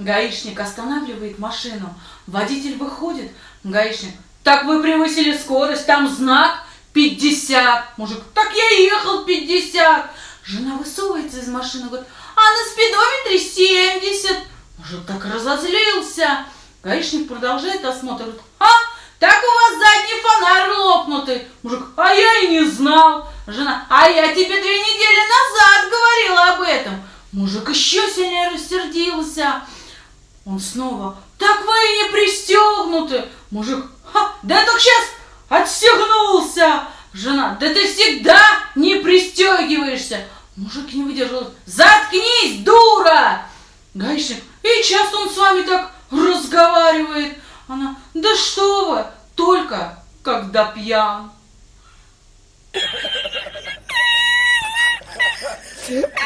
Гаишник останавливает машину. Водитель выходит. Гаишник. Так вы превысили скорость, там знак 50. Мужик. Так я ехал 50. Жена высовывается из машины, говорит, а на спидометре 70. Мужик так разозлился. Гаишник продолжает осмотр. Говорит, а, так у вас задний фонарь лопнутый. Мужик, а я и не знал. Жена, а я тебе две недели назад говорила об этом. Мужик еще сильнее рассердился. Он снова, так вы и не пристегнуты. Мужик, Ха, да только сейчас отстегнулся. Жена, да ты всегда не пристегиваешься. Мужик не выдержал, заткнись, дура. Гаишник, и часто он с вами так разговаривает. Она, да что вы, только когда пьян.